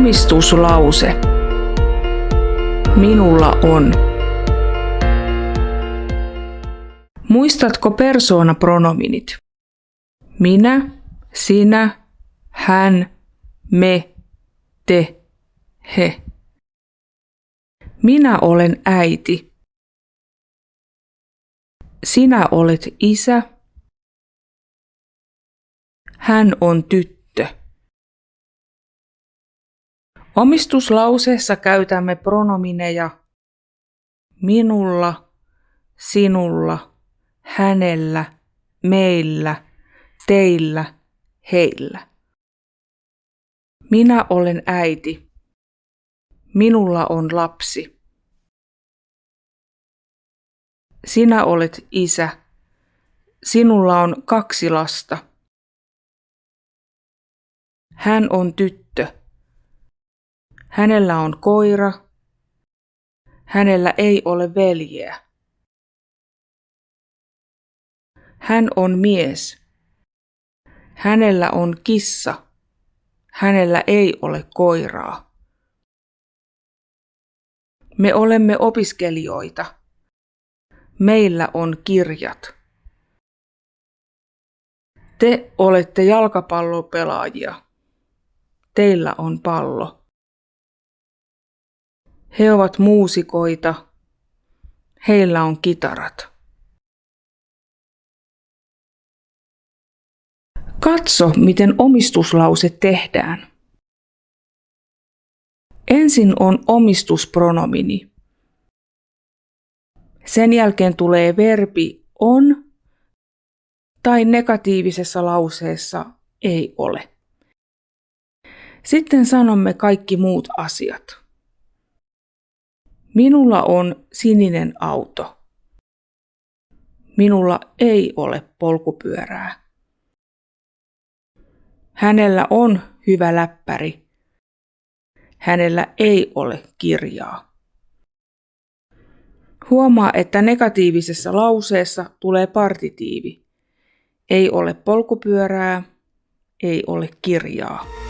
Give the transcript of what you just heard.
Omistuslause. Minulla on. Muistatko persoonapronominit? Minä, sinä, hän, me, te, he. Minä olen äiti. Sinä olet isä. Hän on tyttö. Omistuslauseessa käytämme pronomineja minulla, sinulla, hänellä, meillä, teillä, heillä. Minä olen äiti. Minulla on lapsi. Sinä olet isä. Sinulla on kaksi lasta. Hän on tyttö. Hänellä on koira. Hänellä ei ole veljeä. Hän on mies. Hänellä on kissa. Hänellä ei ole koiraa. Me olemme opiskelijoita. Meillä on kirjat. Te olette jalkapallopelaajia. Teillä on pallo. He ovat muusikoita. Heillä on kitarat. Katso, miten omistuslause tehdään. Ensin on omistuspronomini. Sen jälkeen tulee verbi on tai negatiivisessa lauseessa ei ole. Sitten sanomme kaikki muut asiat. Minulla on sininen auto. Minulla ei ole polkupyörää. Hänellä on hyvä läppäri. Hänellä ei ole kirjaa. Huomaa, että negatiivisessa lauseessa tulee partitiivi. Ei ole polkupyörää, ei ole kirjaa.